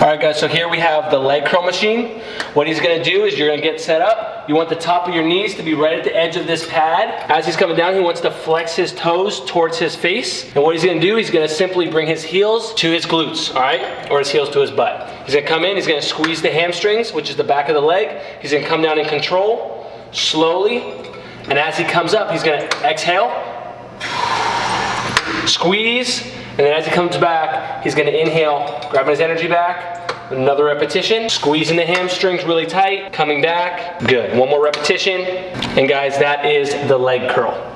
All right guys, so here we have the leg curl machine. What he's gonna do is you're gonna get set up. You want the top of your knees to be right at the edge of this pad. As he's coming down, he wants to flex his toes towards his face. And what he's gonna do, he's gonna simply bring his heels to his glutes, all right? Or his heels to his butt. He's gonna come in, he's gonna squeeze the hamstrings, which is the back of the leg. He's gonna come down in control, slowly. And as he comes up, he's gonna exhale, squeeze, and then as he comes back, he's gonna inhale, grabbing his energy back, Another repetition, squeezing the hamstrings really tight, coming back, good. One more repetition, and guys, that is the leg curl.